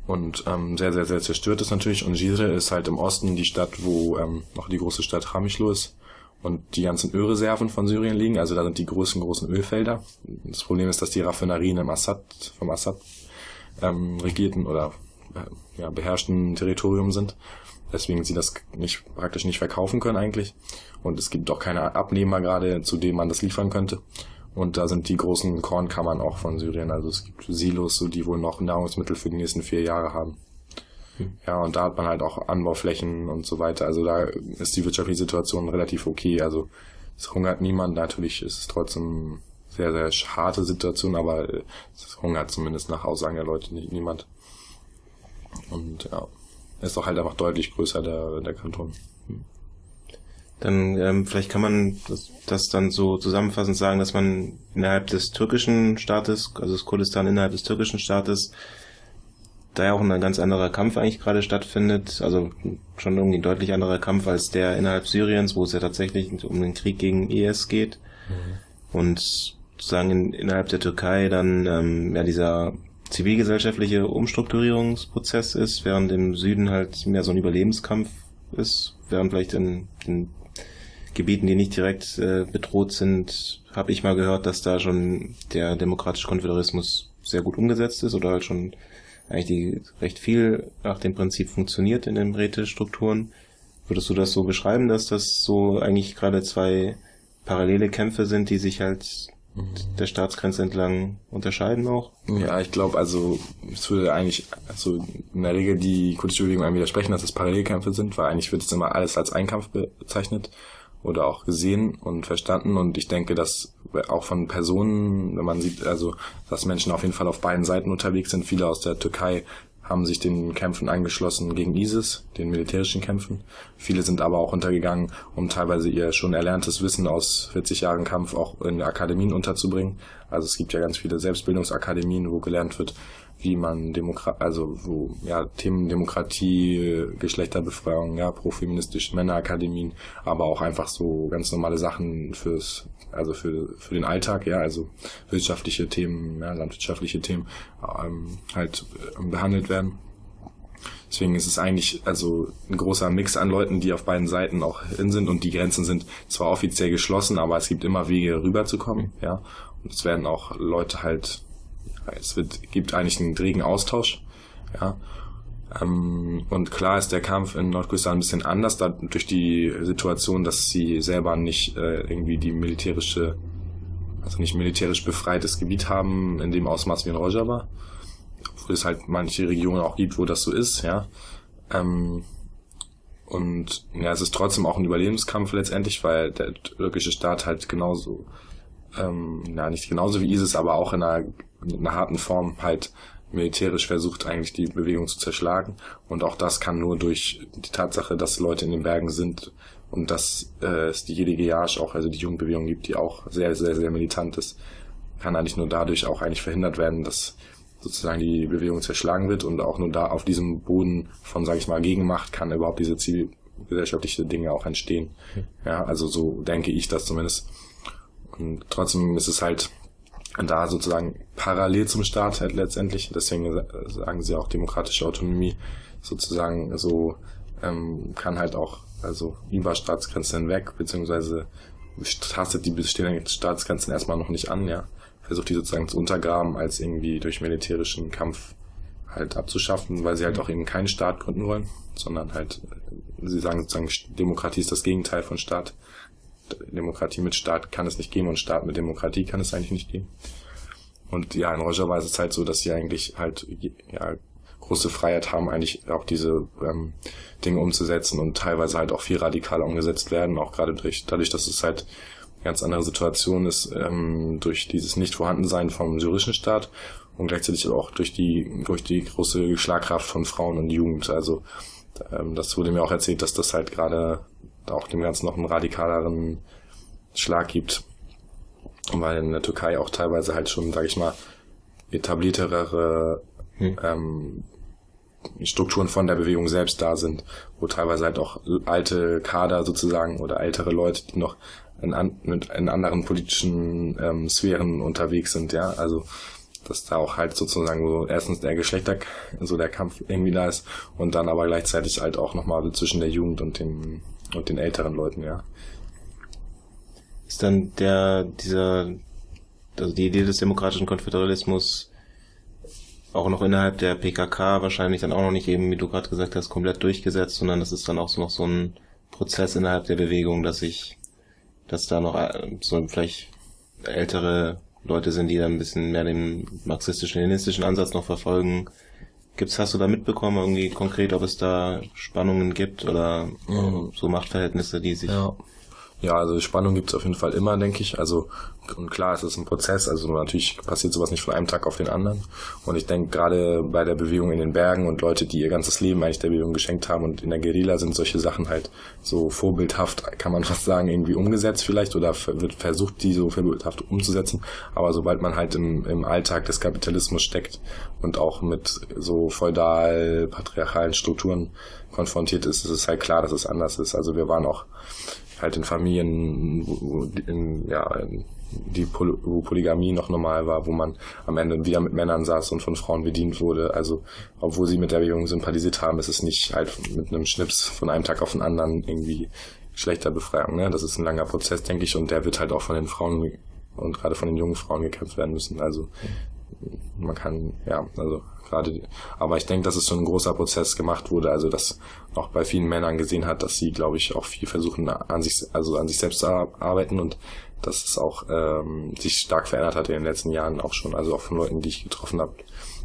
und ähm, sehr, sehr, sehr zerstört ist natürlich. Und Gizre ist halt im Osten die Stadt, wo ähm, noch die große Stadt Hamichlo ist, und die ganzen Ölreserven von Syrien liegen. Also da sind die großen, großen Ölfelder. Das Problem ist, dass die Raffinerien im Assad, vom Assad ähm, regierten oder ja, beherrschten Territorium sind. Deswegen sie das nicht, praktisch nicht verkaufen können eigentlich. Und es gibt auch keine Abnehmer gerade, zu denen man das liefern könnte. Und da sind die großen Kornkammern auch von Syrien. Also es gibt Silos, so die wohl noch Nahrungsmittel für die nächsten vier Jahre haben. Ja, und da hat man halt auch Anbauflächen und so weiter. Also da ist die wirtschaftliche Situation relativ okay. Also es hungert niemand. Natürlich ist es trotzdem sehr, sehr harte Situation, aber es hungert zumindest nach Aussagen der Leute nicht, niemand. Und ja, ist doch halt einfach deutlich größer, der, der Kanton. Dann ähm, vielleicht kann man das, das dann so zusammenfassend sagen, dass man innerhalb des türkischen Staates, also das Kurdistan innerhalb des türkischen Staates, da ja auch ein ganz anderer Kampf eigentlich gerade stattfindet. Also schon irgendwie ein deutlich anderer Kampf als der innerhalb Syriens, wo es ja tatsächlich um den Krieg gegen IS geht. Mhm. Und sozusagen in, innerhalb der Türkei dann ähm, ja dieser zivilgesellschaftliche Umstrukturierungsprozess ist, während im Süden halt mehr so ein Überlebenskampf ist, während vielleicht in, in Gebieten, die nicht direkt äh, bedroht sind, habe ich mal gehört, dass da schon der demokratische Konföderalismus sehr gut umgesetzt ist oder halt schon eigentlich die recht viel nach dem Prinzip funktioniert in den Rätestrukturen. Würdest du das so beschreiben, dass das so eigentlich gerade zwei parallele Kämpfe sind, die sich halt der Staatsgrenze entlang unterscheiden auch? Ja, ich glaube, also es würde eigentlich also in der Regel die kurdische Bewegung einem widersprechen, dass es Parallelkämpfe sind, weil eigentlich wird es immer alles als Einkampf bezeichnet oder auch gesehen und verstanden und ich denke, dass auch von Personen, wenn man sieht, also dass Menschen auf jeden Fall auf beiden Seiten unterwegs sind, viele aus der Türkei haben sich den Kämpfen angeschlossen gegen ISIS, den militärischen Kämpfen. Viele sind aber auch untergegangen, um teilweise ihr schon erlerntes Wissen aus 40 Jahren Kampf auch in Akademien unterzubringen. Also es gibt ja ganz viele Selbstbildungsakademien, wo gelernt wird, wie man Demokrat, also wo ja Themen Demokratie, Geschlechterbefreiung, ja profeministische Männerakademien, aber auch einfach so ganz normale Sachen fürs also für für den Alltag, ja, also wirtschaftliche Themen, ja, landwirtschaftliche Themen ähm, halt äh, behandelt werden. Deswegen ist es eigentlich also ein großer Mix an Leuten, die auf beiden Seiten auch hin sind und die Grenzen sind zwar offiziell geschlossen, aber es gibt immer Wege rüberzukommen, ja. Und es werden auch Leute halt es wird, gibt eigentlich einen regen Austausch. Ja. Ähm, und klar ist der Kampf in Nordkurdistan ein bisschen anders, da, durch die Situation, dass sie selber nicht äh, irgendwie die militärische, also nicht militärisch befreites Gebiet haben, in dem Ausmaß wie in Rojava. Obwohl es halt manche Regionen auch gibt, wo das so ist, ja. Ähm, und ja, es ist trotzdem auch ein Überlebenskampf letztendlich, weil der türkische Staat halt genauso, ähm, ja, nicht genauso wie ISIS, aber auch in einer mit einer harten Form halt militärisch versucht, eigentlich die Bewegung zu zerschlagen. Und auch das kann nur durch die Tatsache, dass Leute in den Bergen sind und dass äh, es die jedige Jahrsch auch, also die Jugendbewegung gibt, die auch sehr, sehr, sehr militant ist, kann eigentlich nur dadurch auch eigentlich verhindert werden, dass sozusagen die Bewegung zerschlagen wird und auch nur da auf diesem Boden von, sage ich mal, Gegenmacht kann überhaupt diese zivilgesellschaftliche Dinge auch entstehen. Ja, also so denke ich das zumindest. Und trotzdem ist es halt da sozusagen parallel zum Staat halt letztendlich, deswegen sagen sie auch demokratische Autonomie sozusagen so ähm, kann halt auch also über Staatsgrenzen hinweg, beziehungsweise tastet die bestehenden Staatsgrenzen erstmal noch nicht an, ja. Versucht die sozusagen zu untergraben, als irgendwie durch militärischen Kampf halt abzuschaffen, weil sie halt auch eben keinen Staat gründen wollen, sondern halt, sie sagen sozusagen, Demokratie ist das Gegenteil von Staat. Demokratie mit Staat kann es nicht geben und Staat mit Demokratie kann es eigentlich nicht geben. Und ja, in Rojava ist es halt so, dass sie eigentlich halt ja, große Freiheit haben, eigentlich auch diese ähm, Dinge umzusetzen und teilweise halt auch viel radikaler umgesetzt werden, auch gerade durch, dadurch, dass es halt eine ganz andere Situation ist, ähm, durch dieses Nicht-Vorhandensein vom syrischen Staat und gleichzeitig auch durch die, durch die große Schlagkraft von Frauen und Jugend. Also ähm, das wurde mir auch erzählt, dass das halt gerade auch dem Ganzen noch einen radikaleren Schlag gibt. Weil in der Türkei auch teilweise halt schon, sag ich mal, etabliertere hm. ähm, Strukturen von der Bewegung selbst da sind, wo teilweise halt auch alte Kader sozusagen oder ältere Leute, die noch in, an, in anderen politischen ähm, Sphären unterwegs sind, ja, also dass da auch halt sozusagen so erstens der Geschlechter, so der Kampf irgendwie da ist und dann aber gleichzeitig halt auch nochmal zwischen der Jugend und dem und den älteren Leuten, ja. Ist dann der, dieser, also die Idee des demokratischen Konföderalismus auch noch innerhalb der PKK wahrscheinlich dann auch noch nicht eben, wie du gerade gesagt hast, komplett durchgesetzt, sondern das ist dann auch so noch so ein Prozess innerhalb der Bewegung, dass ich, dass da noch äh, so vielleicht ältere Leute sind, die dann ein bisschen mehr den marxistisch-leninistischen Ansatz noch verfolgen, Gibt's, hast du da mitbekommen, irgendwie konkret, ob es da Spannungen gibt oder mhm. so Machtverhältnisse, die sich ja. Ja, also Spannung gibt es auf jeden Fall immer, denke ich. Also und klar, es ist ein Prozess. Also natürlich passiert sowas nicht von einem Tag auf den anderen. Und ich denke gerade bei der Bewegung in den Bergen und Leute, die ihr ganzes Leben eigentlich der Bewegung geschenkt haben und in der Guerilla sind solche Sachen halt so vorbildhaft, kann man [laughs] fast sagen, irgendwie umgesetzt vielleicht oder wird versucht, die so vorbildhaft umzusetzen. Aber sobald man halt im, im Alltag des Kapitalismus steckt und auch mit so feudal patriarchalen Strukturen konfrontiert ist, ist es halt klar, dass es anders ist. Also wir waren auch halt in Familien, wo, in, ja, die Poly wo Polygamie noch normal war, wo man am Ende wieder mit Männern saß und von Frauen bedient wurde. Also, obwohl sie mit der Bewegung sympathisiert haben, ist es nicht halt mit einem Schnips von einem Tag auf den anderen irgendwie schlechter Befreiung. Ne? Das ist ein langer Prozess, denke ich, und der wird halt auch von den Frauen und gerade von den jungen Frauen gekämpft werden müssen. Also man kann, ja, also gerade, aber ich denke, dass es so ein großer Prozess gemacht wurde, also dass auch bei vielen Männern gesehen hat, dass sie, glaube ich, auch viel versuchen an sich, also an sich selbst zu arbeiten und dass es auch ähm, sich stark verändert hat in den letzten Jahren auch schon, also auch von Leuten, die ich getroffen habe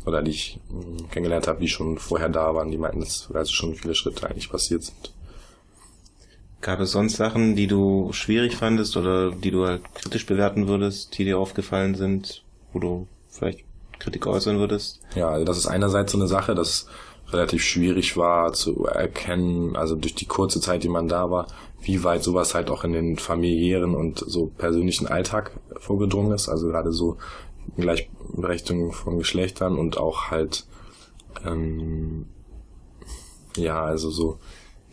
oder die ich hm, kennengelernt habe, die schon vorher da waren, die meinten, dass also schon viele Schritte eigentlich passiert sind. Gab es sonst Sachen, die du schwierig fandest oder die du halt kritisch bewerten würdest, die dir aufgefallen sind, wo du vielleicht Kritik äußern würdest? Ja, also das ist einerseits so eine Sache, dass relativ schwierig war zu erkennen, also durch die kurze Zeit, die man da war, wie weit sowas halt auch in den familiären und so persönlichen Alltag vorgedrungen ist. Also gerade so Gleichberechtigung von Geschlechtern und auch halt ähm, ja, also so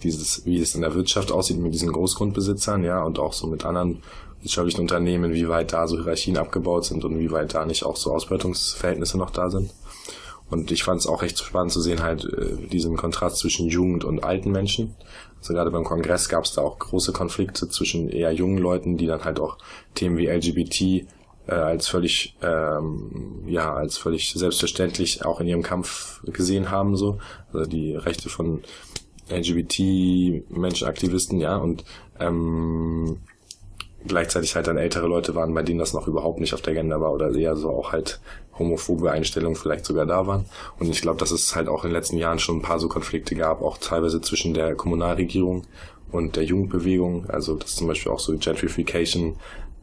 dieses, wie es in der Wirtschaft aussieht mit diesen Großgrundbesitzern, ja, und auch so mit anderen wirtschaftlichen Unternehmen, wie weit da so Hierarchien abgebaut sind und wie weit da nicht auch so Ausbeutungsverhältnisse noch da sind. Und ich fand es auch recht spannend zu sehen, halt äh, diesen Kontrast zwischen Jugend und alten Menschen. Also gerade beim Kongress gab es da auch große Konflikte zwischen eher jungen Leuten, die dann halt auch Themen wie LGBT äh, als völlig ähm, ja als völlig selbstverständlich auch in ihrem Kampf gesehen haben so also die Rechte von LGBT-Menschenaktivisten, ja, und ähm, gleichzeitig halt dann ältere Leute waren, bei denen das noch überhaupt nicht auf der Agenda war oder eher so auch halt homophobe Einstellungen vielleicht sogar da waren. Und ich glaube, dass es halt auch in den letzten Jahren schon ein paar so Konflikte gab, auch teilweise zwischen der Kommunalregierung und der Jugendbewegung, also dass zum Beispiel auch so Gentrification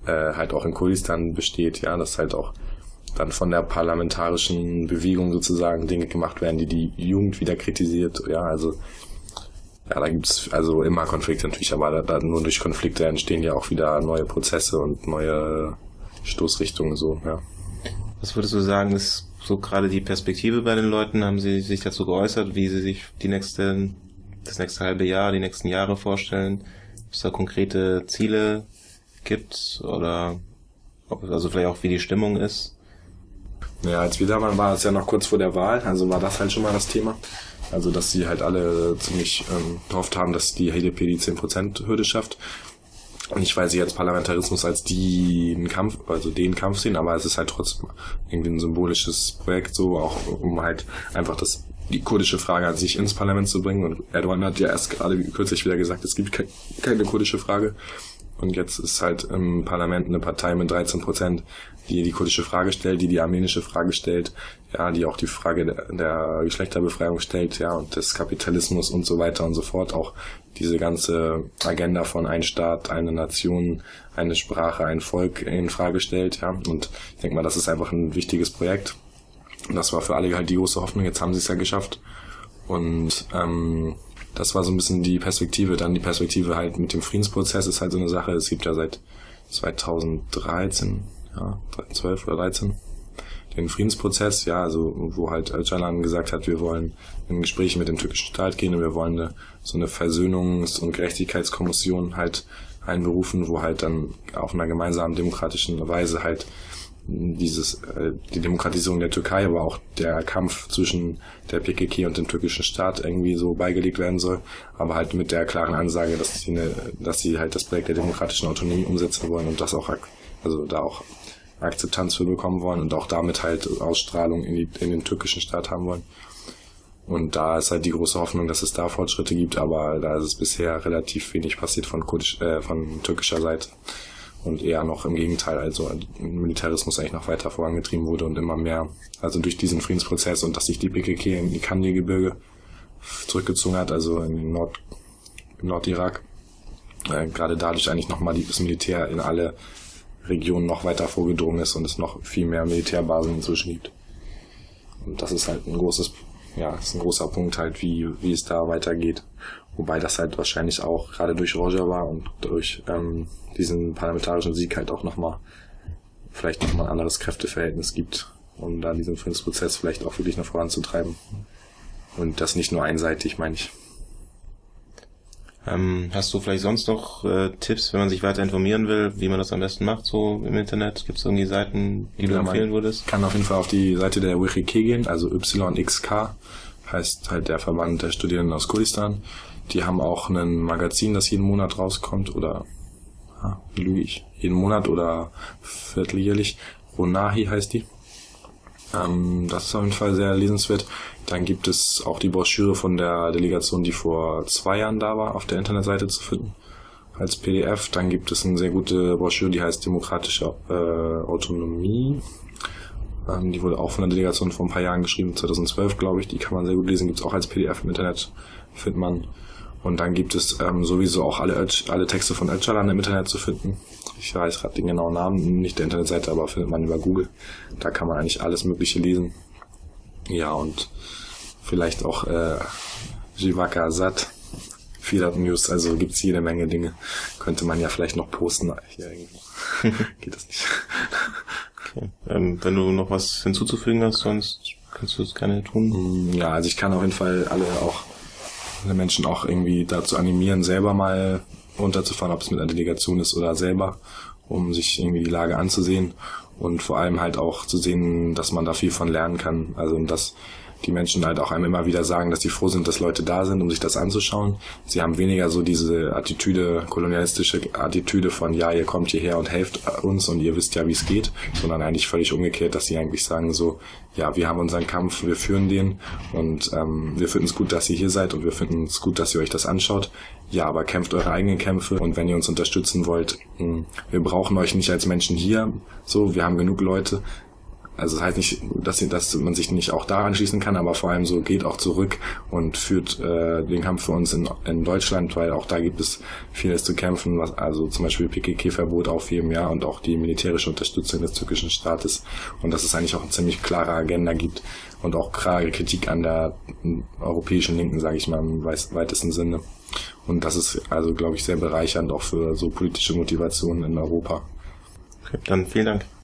äh, halt auch in Kurdistan besteht, ja, dass halt auch dann von der parlamentarischen Bewegung sozusagen Dinge gemacht werden, die die Jugend wieder kritisiert, ja, also ja, da gibt's also immer Konflikte natürlich, aber da, da nur durch Konflikte entstehen ja auch wieder neue Prozesse und neue Stoßrichtungen so, ja. Was würdest du sagen, ist so gerade die Perspektive bei den Leuten? Haben sie sich dazu geäußert, wie sie sich die nächste, das nächste halbe Jahr, die nächsten Jahre vorstellen? Ob es da konkrete Ziele gibt oder ob, also vielleicht auch wie die Stimmung ist? Ja, als wir da waren, war es ja noch kurz vor der Wahl, also war das halt schon mal das Thema. Also, dass sie halt alle ziemlich ähm, gehofft haben, dass die HDP die 10%-Hürde schafft. Nicht, weil sie jetzt Parlamentarismus als den Kampf, also den Kampf sehen, aber es ist halt trotzdem irgendwie ein symbolisches Projekt, so auch um halt einfach das die kurdische Frage an sich ins Parlament zu bringen. Und Erdogan hat ja erst gerade kürzlich wieder gesagt, es gibt keine kurdische Frage. Und jetzt ist halt im Parlament eine Partei mit 13 Prozent, die die kurdische Frage stellt, die die armenische Frage stellt, ja, die auch die Frage der, der Geschlechterbefreiung stellt, ja, und des Kapitalismus und so weiter und so fort. Auch diese ganze Agenda von ein Staat, eine Nation, eine Sprache, ein Volk in Frage stellt, ja. Und ich denke mal, das ist einfach ein wichtiges Projekt. Das war für alle halt die große Hoffnung. Jetzt haben sie es ja geschafft. Und ähm, das war so ein bisschen die Perspektive. Dann die Perspektive halt mit dem Friedensprozess ist halt so eine Sache. Es gibt ja seit 2013, ja, 12 oder 13 den Friedensprozess, ja, also wo halt Öcalan gesagt hat, wir wollen in Gespräche mit dem türkischen Staat gehen und wir wollen eine, so eine Versöhnungs- und Gerechtigkeitskommission halt einberufen, wo halt dann auf einer gemeinsamen demokratischen Weise halt dieses äh, die Demokratisierung der Türkei, aber auch der Kampf zwischen der PKK und dem türkischen Staat irgendwie so beigelegt werden soll, aber halt mit der klaren Ansage, dass sie eine, dass sie halt das Projekt der demokratischen Autonomie umsetzen wollen und das auch also da auch Akzeptanz für bekommen wollen und auch damit halt Ausstrahlung in, die, in den türkischen Staat haben wollen. Und da ist halt die große Hoffnung, dass es da Fortschritte gibt, aber da ist es bisher relativ wenig passiert von, kurdisch, äh, von türkischer Seite und eher noch im Gegenteil, also Militarismus eigentlich noch weiter vorangetrieben wurde und immer mehr, also durch diesen Friedensprozess und dass sich die PKK in die Kandil-Gebirge zurückgezogen hat, also in Nord, im Nordirak, äh, gerade dadurch eigentlich nochmal das Militär in alle Regionen noch weiter vorgedrungen ist und es noch viel mehr Militärbasen inzwischen gibt. Und das ist halt ein großes, ja, ist ein großer Punkt halt, wie, wie es da weitergeht. Wobei das halt wahrscheinlich auch gerade durch Roger war und durch ähm, diesen parlamentarischen Sieg halt auch nochmal vielleicht nochmal ein anderes Kräfteverhältnis gibt, um da diesen Friedensprozess vielleicht auch wirklich noch voranzutreiben. Und das nicht nur einseitig, meine ich. Ähm, hast du vielleicht sonst noch äh, Tipps, wenn man sich weiter informieren will, wie man das am besten macht, so im Internet? Gibt es irgendwie Seiten, die ja, du empfehlen würdest? Kann auf jeden Fall auf die Seite der WikiK gehen, also YXK heißt halt der Verband der Studierenden aus Kurdistan. Die haben auch ein Magazin, das jeden Monat rauskommt oder ah, wie lüge ich? Jeden Monat oder vierteljährlich. Ronahi heißt die. Ähm, das ist auf jeden Fall sehr lesenswert. Dann gibt es auch die Broschüre von der Delegation, die vor zwei Jahren da war, auf der Internetseite zu finden als PDF. Dann gibt es eine sehr gute Broschüre, die heißt Demokratische äh, Autonomie. Ähm, die wurde auch von der Delegation vor ein paar Jahren geschrieben, 2012 glaube ich. Die kann man sehr gut lesen, gibt es auch als PDF im Internet, findet man. Und dann gibt es ähm, sowieso auch alle, alle Texte von Öcalan im Internet zu finden. Ich weiß gerade den genauen Namen, nicht der Internetseite, aber findet man über Google. Da kann man eigentlich alles Mögliche lesen. Ja, und vielleicht auch äh, Jivaka Azad, Fiat News, also gibt's jede Menge Dinge. Könnte man ja vielleicht noch posten. Hier irgendwo. [laughs] Geht das nicht. Okay. Ähm, wenn du noch was hinzuzufügen hast, sonst kannst du es gerne tun. Mm, ja, also ich kann auf jeden Fall alle auch Menschen auch irgendwie dazu animieren, selber mal runterzufahren, ob es mit einer Delegation ist oder selber, um sich irgendwie die Lage anzusehen und vor allem halt auch zu sehen, dass man da viel von lernen kann. Also dass die Menschen halt auch einem immer wieder sagen, dass sie froh sind, dass Leute da sind, um sich das anzuschauen. Sie haben weniger so diese Attitüde, kolonialistische Attitüde von, ja, ihr kommt hierher und helft uns und ihr wisst ja, wie es geht, sondern eigentlich völlig umgekehrt, dass sie eigentlich sagen so, ja, wir haben unseren Kampf, wir führen den und ähm, wir finden es gut, dass ihr hier seid und wir finden es gut, dass ihr euch das anschaut. Ja, aber kämpft eure eigenen Kämpfe und wenn ihr uns unterstützen wollt, hm, wir brauchen euch nicht als Menschen hier, so, wir haben genug Leute, also das heißt nicht, dass, dass man sich nicht auch da anschließen kann, aber vor allem so geht auch zurück und führt äh, den Kampf für uns in, in Deutschland, weil auch da gibt es vieles zu kämpfen, was also zum Beispiel PKK-Verbot aufheben, ja, und auch die militärische Unterstützung des türkischen Staates und dass es eigentlich auch eine ziemlich klare Agenda gibt und auch klare Kritik an der europäischen Linken, sage ich mal im weitesten Sinne. Und das ist also, glaube ich, sehr bereichernd auch für so politische Motivationen in Europa. Okay, dann vielen Dank.